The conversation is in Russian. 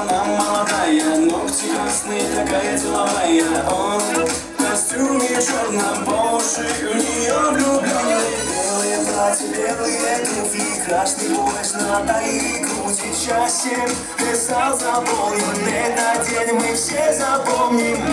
она молодая Ногти красные, такая деловая. Он в костюме черном, по у нее влюбленный Белые платья, белые туфли Красный плащ на талии, груди чаще Писал, запомнил День на день мы все запомним.